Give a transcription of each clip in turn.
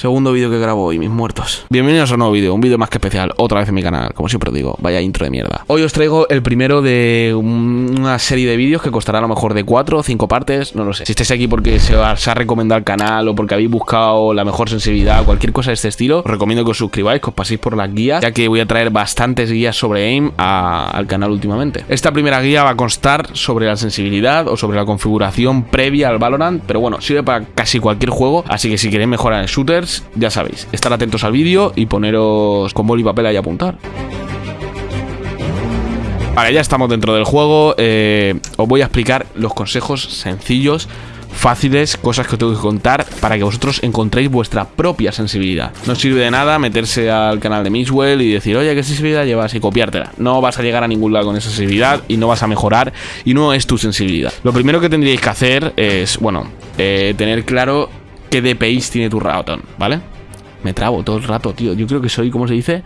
Segundo vídeo que grabo hoy, mis muertos. Bienvenidos a un nuevo vídeo, un vídeo más que especial, otra vez en mi canal, como siempre digo, vaya intro de mierda. Hoy os traigo el primero de una serie de vídeos que costará a lo mejor de 4 o 5 partes, no lo sé. Si estáis aquí porque se os ha recomendado el canal o porque habéis buscado la mejor sensibilidad, cualquier cosa de este estilo, os recomiendo que os suscribáis, que os paséis por las guías, ya que voy a traer bastantes guías sobre AIM al canal últimamente. Esta primera guía va a constar sobre la sensibilidad o sobre la configuración previa al Valorant, pero bueno, sirve para casi cualquier juego, así que si queréis mejorar en shooters, ya sabéis, estar atentos al vídeo y poneros con boli y papel ahí a apuntar. Vale, ya estamos dentro del juego. Eh, os voy a explicar los consejos sencillos fáciles, cosas que os tengo que contar para que vosotros encontréis vuestra propia sensibilidad. No sirve de nada meterse al canal de Mixwell y decir, oye, ¿qué sensibilidad llevas? y copiártela. No vas a llegar a ningún lado con esa sensibilidad y no vas a mejorar y no es tu sensibilidad. Lo primero que tendríais que hacer es, bueno, eh, tener claro qué DPIs tiene tu ratón, ¿vale? Me trabo todo el rato, tío. Yo creo que soy, ¿cómo se dice?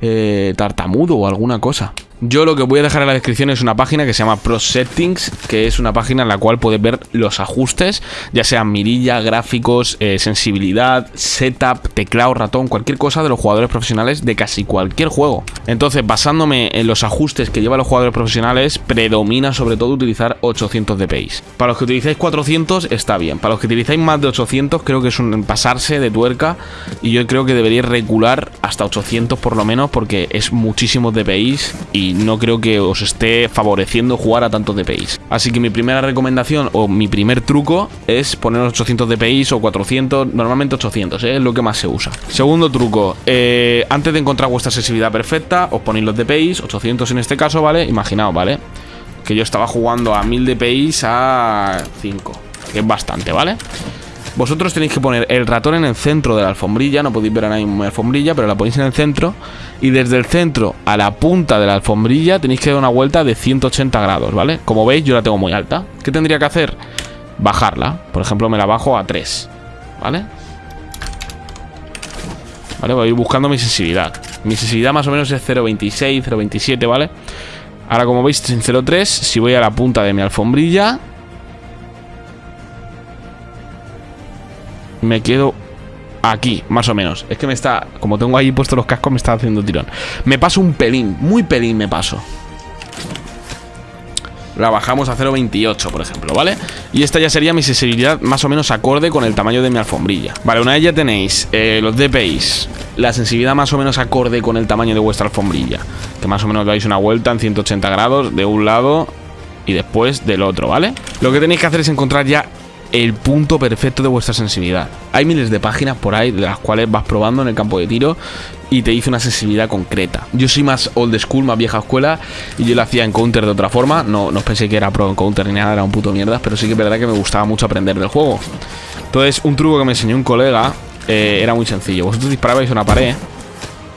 Eh, tartamudo o alguna cosa. Yo lo que voy a dejar en la descripción es una página que se llama Pro Settings, que es una página en la cual puedes ver los ajustes, ya sean mirilla, gráficos, eh, sensibilidad, setup, teclado, ratón, cualquier cosa de los jugadores profesionales de casi cualquier juego. Entonces, basándome en los ajustes que llevan los jugadores profesionales, predomina sobre todo utilizar 800 dpi. Para los que utilizáis 400 está bien, para los que utilizáis más de 800 creo que es un pasarse de tuerca y yo creo que deberíais regular hasta 800 por lo menos porque es muchísimos dpi y no creo que os esté favoreciendo jugar a tantos DPI. Así que mi primera recomendación o mi primer truco es poner 800 DPI o 400, normalmente 800, ¿eh? es lo que más se usa. Segundo truco, eh, antes de encontrar vuestra sensibilidad perfecta, os ponéis los DPI, 800 en este caso, ¿vale? Imaginaos, ¿vale? Que yo estaba jugando a 1000 DPI a 5, que es bastante, ¿vale? Vosotros tenéis que poner el ratón en el centro de la alfombrilla No podéis ver a nadie en la alfombrilla, pero la ponéis en el centro Y desde el centro a la punta de la alfombrilla Tenéis que dar una vuelta de 180 grados, ¿vale? Como veis yo la tengo muy alta ¿Qué tendría que hacer? Bajarla Por ejemplo me la bajo a 3 ¿Vale? Vale, voy a ir buscando mi sensibilidad Mi sensibilidad más o menos es 0.26, 0.27, ¿vale? Ahora como veis en 0.3 Si voy a la punta de mi alfombrilla me quedo aquí, más o menos. Es que me está, como tengo ahí puestos los cascos, me está haciendo tirón. Me paso un pelín, muy pelín me paso. La bajamos a 0.28, por ejemplo, ¿vale? Y esta ya sería mi sensibilidad más o menos acorde con el tamaño de mi alfombrilla Vale, una vez ya tenéis eh, los DPIs La sensibilidad más o menos acorde con el tamaño de vuestra alfombrilla Que más o menos dais una vuelta en 180 grados de un lado y después del otro, ¿vale? Lo que tenéis que hacer es encontrar ya el punto perfecto de vuestra sensibilidad. Hay miles de páginas por ahí de las cuales vas probando en el campo de tiro y te dice una sensibilidad concreta. Yo soy más old school, más vieja escuela y yo lo hacía en counter de otra forma. No, no pensé que era pro en counter ni nada, era un puto mierda, pero sí que es verdad que me gustaba mucho aprender del juego. Entonces, un truco que me enseñó un colega eh, era muy sencillo. Vosotros disparabais una pared,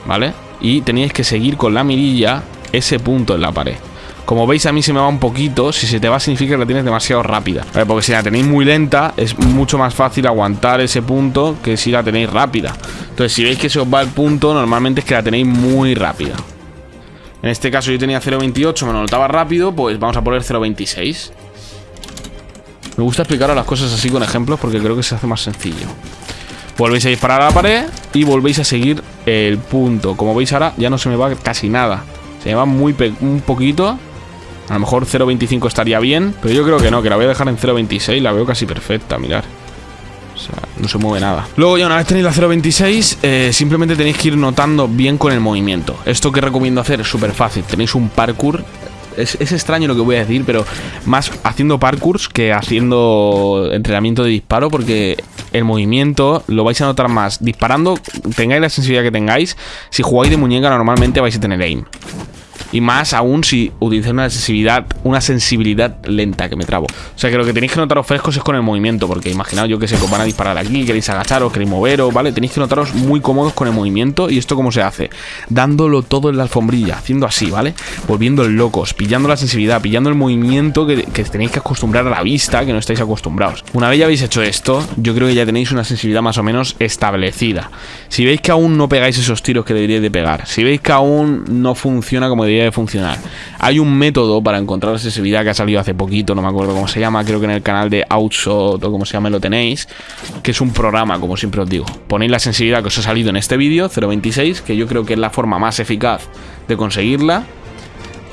¿vale? Y teníais que seguir con la mirilla ese punto en la pared. Como veis a mí se me va un poquito. Si se te va significa que la tienes demasiado rápida. Porque si la tenéis muy lenta Es mucho más fácil aguantar ese punto Que si la tenéis rápida. Entonces si veis que se os va el punto Normalmente es que la tenéis muy rápida. En este caso yo tenía 0.28 Me lo notaba rápido Pues vamos a poner 0.26 Me gusta explicar las cosas así con ejemplos Porque creo que se hace más sencillo. Volvéis a disparar a la pared Y volvéis a seguir el punto. Como veis ahora ya no se me va casi nada. Se me va muy un poquito a lo mejor 0.25 estaría bien, pero yo creo que no, que la voy a dejar en 0.26, la veo casi perfecta, mirar. O sea, no se mueve nada. Luego ya una vez tenéis la 0.26, eh, simplemente tenéis que ir notando bien con el movimiento. Esto que recomiendo hacer es súper fácil. Tenéis un parkour. Es, es, extraño lo que voy a decir, pero más haciendo parkours que haciendo entrenamiento de disparo, porque el movimiento lo vais a notar más disparando, tengáis la sensibilidad que tengáis. Si jugáis de muñeca, normalmente vais a tener aim. Y más aún si utilizáis una sensibilidad, una sensibilidad lenta que me trabo. O sea que lo que tenéis que notaros frescos es con el movimiento. Porque imaginaos yo que se os van a disparar aquí, queréis agacharos, queréis moveros, ¿vale? Tenéis que notaros muy cómodos con el movimiento. ¿Y esto cómo se hace? Dándolo todo en la alfombrilla, haciendo así, ¿vale? Volviendo locos, pillando la sensibilidad, pillando el movimiento que, que tenéis que acostumbrar a la vista, que no estáis acostumbrados. Una vez ya habéis hecho esto, yo creo que ya tenéis una sensibilidad más o menos establecida. Si veis que aún no pegáis esos tiros que deberíais de pegar, si veis que aún no funciona como debería funcionar. Hay un método para encontrar la sensibilidad que ha salido hace poquito, no me acuerdo cómo se llama, creo que en el canal de Outshot o como se llama lo tenéis, que es un programa, como siempre os digo. Ponéis la sensibilidad que os ha salido en este vídeo, 0.26, que yo creo que es la forma más eficaz de conseguirla.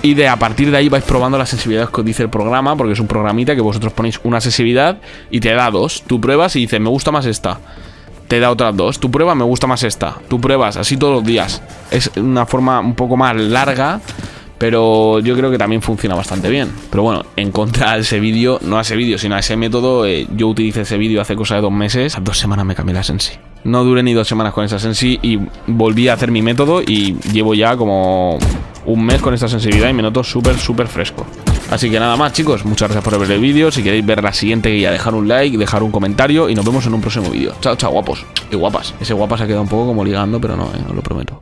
Y de a partir de ahí vais probando la sensibilidad que os dice el programa, porque es un programita que vosotros ponéis una sensibilidad y te da dos. Tú pruebas y dices, me gusta más esta. Te da otras dos. Tú pruebas, me gusta más esta. Tú pruebas, así todos los días. Es una forma un poco más larga, pero yo creo que también funciona bastante bien. Pero bueno, en contra de ese vídeo, no a ese vídeo, sino a ese método, eh, yo utilicé ese vídeo hace cosa de dos meses. A dos semanas me cambié la sensi. No duré ni dos semanas con esa sensi y volví a hacer mi método y llevo ya como un mes con esta sensibilidad y me noto súper, súper fresco. Así que nada más chicos, muchas gracias por ver el vídeo, si queréis ver la siguiente guía, dejar un like, dejar un comentario y nos vemos en un próximo vídeo. Chao, chao guapos y guapas. Ese guapas ha quedado un poco como ligando, pero no, eh, os lo prometo.